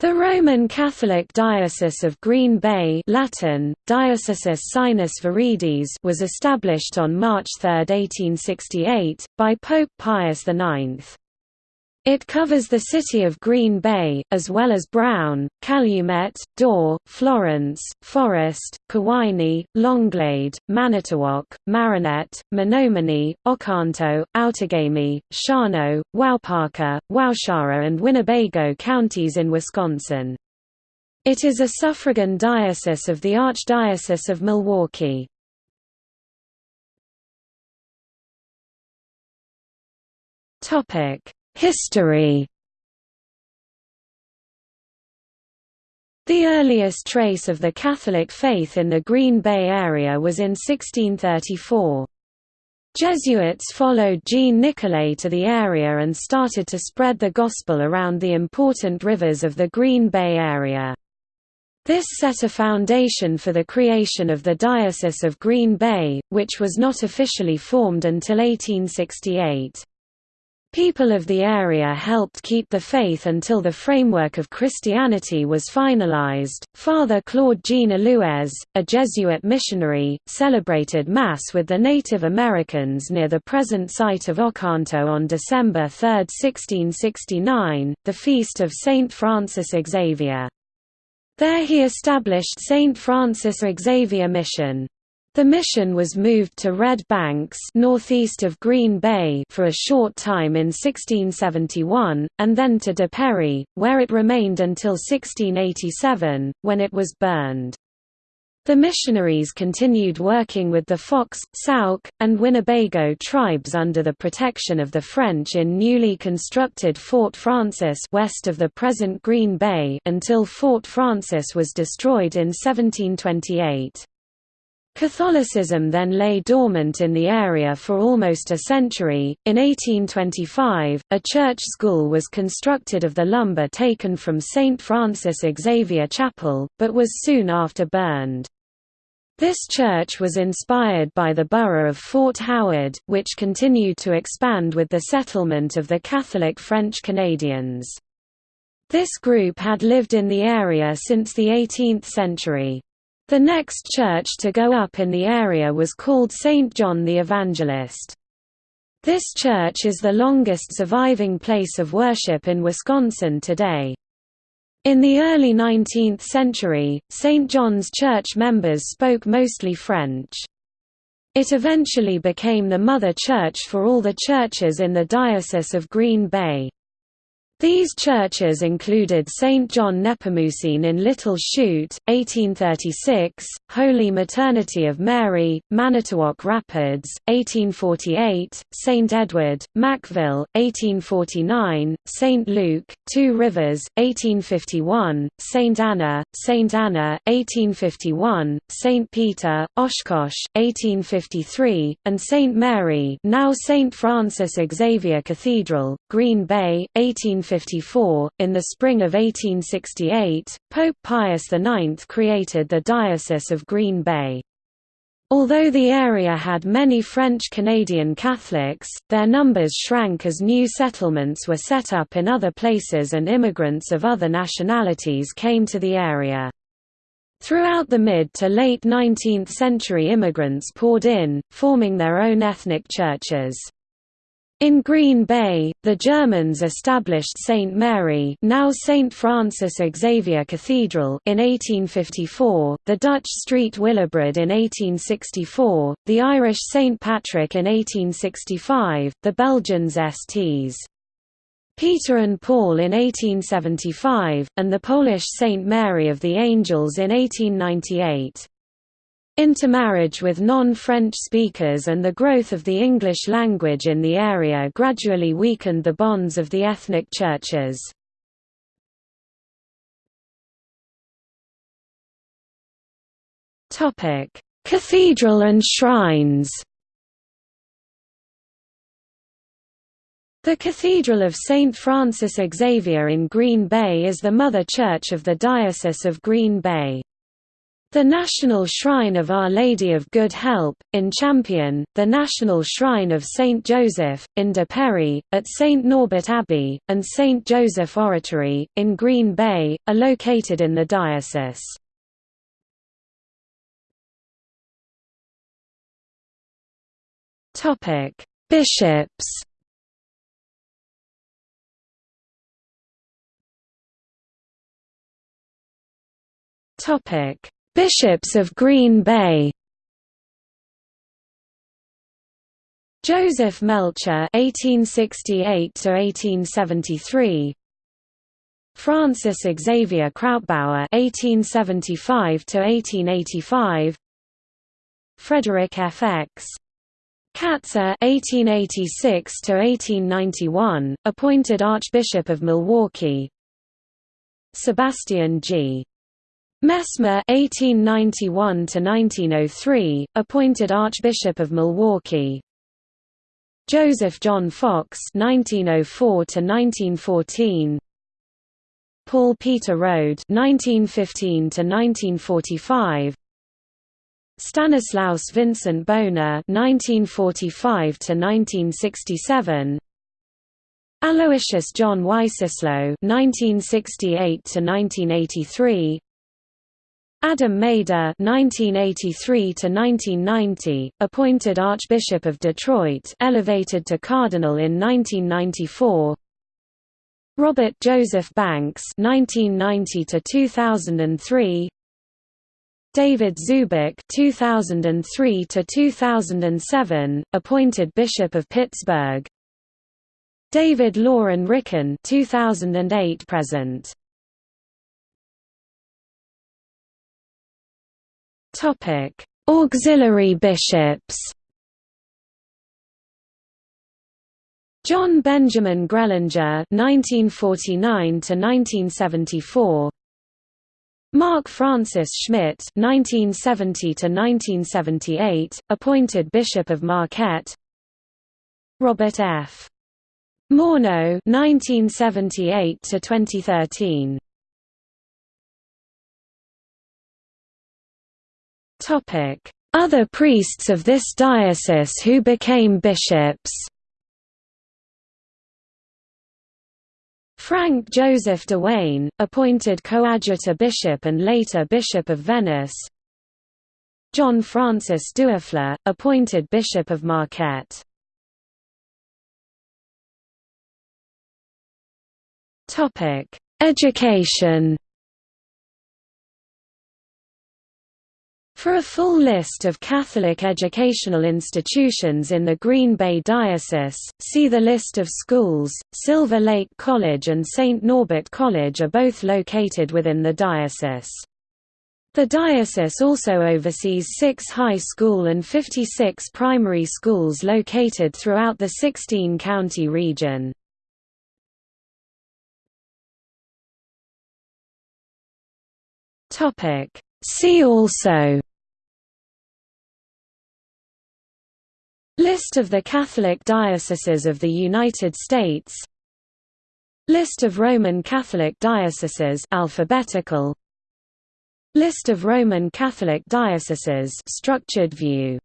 The Roman Catholic Diocese of Green Bay Latin, Diocesis Sinus Viridis was established on March 3, 1868, by Pope Pius IX. It covers the city of Green Bay, as well as Brown, Calumet, Door, Florence, Forest, Kewaunee, Langlade, Manitowoc, Marinette, Menominee, Oconto, Outagamie, Shawano, Waupaca, Waushara and Winnebago counties in Wisconsin. It is a suffragan diocese of the Archdiocese of Milwaukee. Topic History The earliest trace of the Catholic faith in the Green Bay area was in 1634. Jesuits followed Jean Nicolet to the area and started to spread the gospel around the important rivers of the Green Bay area. This set a foundation for the creation of the Diocese of Green Bay, which was not officially formed until 1868. People of the area helped keep the faith until the framework of Christianity was finalized. Father Claude Jean Allouez, a Jesuit missionary, celebrated Mass with the Native Americans near the present site of Oconto on December 3, 1669, the feast of Saint Francis Xavier. There he established Saint Francis Xavier Mission. The mission was moved to Red Banks northeast of Green Bay for a short time in 1671, and then to De Pere, where it remained until 1687, when it was burned. The missionaries continued working with the Fox, Sauk, and Winnebago tribes under the protection of the French in newly constructed Fort Francis west of the present Green Bay until Fort Francis was destroyed in 1728. Catholicism then lay dormant in the area for almost a century. In 1825, a church school was constructed of the lumber taken from St. Francis Xavier Chapel, but was soon after burned. This church was inspired by the borough of Fort Howard, which continued to expand with the settlement of the Catholic French Canadians. This group had lived in the area since the 18th century. The next church to go up in the area was called St. John the Evangelist. This church is the longest surviving place of worship in Wisconsin today. In the early 19th century, St. John's Church members spoke mostly French. It eventually became the mother church for all the churches in the Diocese of Green Bay. These churches included St. John Nepomucene in Little Chute, 1836, Holy Maternity of Mary, Manitowoc Rapids, 1848, St. Edward, Mackville, 1849, St. Luke, Two Rivers, 1851, St. Anna, St. Anna, 1851, St. Peter, Oshkosh, 1853, and St. Mary now St. Francis Xavier Cathedral, Green Bay, 1853 1854. In the spring of 1868, Pope Pius IX created the Diocese of Green Bay. Although the area had many French-Canadian Catholics, their numbers shrank as new settlements were set up in other places and immigrants of other nationalities came to the area. Throughout the mid to late 19th century immigrants poured in, forming their own ethnic churches. In Green Bay, the Germans established St. Mary now St. Francis Xavier Cathedral in 1854, the Dutch Street Willibrord in 1864, the Irish St. Patrick in 1865, the Belgians Sts. Peter and Paul in 1875, and the Polish St. Mary of the Angels in 1898. Intermarriage with non-French speakers and the growth of the English language in the area gradually weakened the bonds of the ethnic churches. Cathedral and shrines The Cathedral of St. Francis Xavier in Green Bay is the mother church of the Diocese of Green Bay. The National Shrine of Our Lady of Good Help, in Champion, the National Shrine of St. Joseph, in De Pere, at St. Norbert Abbey, and St. Joseph Oratory, in Green Bay, are located in the diocese. Bishops Topic Bishops of Green Bay Joseph Melcher (1868–1873), Francis Xavier Krautbauer (1875–1885), Frederick F. X. Katzer (1886–1891), appointed Archbishop of Milwaukee. Sebastian G. Messmer (1891–1903), appointed Archbishop of Milwaukee. Joseph John Fox (1904–1914). Paul Peter Rode (1915–1945). Stanislaus Vincent Bona (1945–1967). Aloysius John Wycislo (1968–1983). Adam Maida (1983–1990), appointed Archbishop of Detroit, elevated to cardinal in 1994. Robert Joseph Banks (1990–2003). David Zubik (2003–2007), appointed Bishop of Pittsburgh. David Loren Ricken (2008–present). Topic: Auxiliary bishops. John Benjamin Grellinger (1949–1974), Mark Francis Schmitt (1970–1978), appointed Bishop of Marquette. Robert F. Morneau (1978–2013). Other priests of this diocese who became bishops. Frank Joseph Dewane, appointed coadjutor bishop and later Bishop of Venice. John Francis Doerfler, appointed Bishop of Marquette. Education For a full list of Catholic educational institutions in the Green Bay Diocese, see the list of schools. Silver Lake College and St. Norbert College are both located within the diocese. The diocese also oversees six high school and 56 primary schools located throughout the 16-county region. See also List of the Catholic dioceses of the United States. List of Roman Catholic dioceses alphabetical. List of Roman Catholic dioceses structured view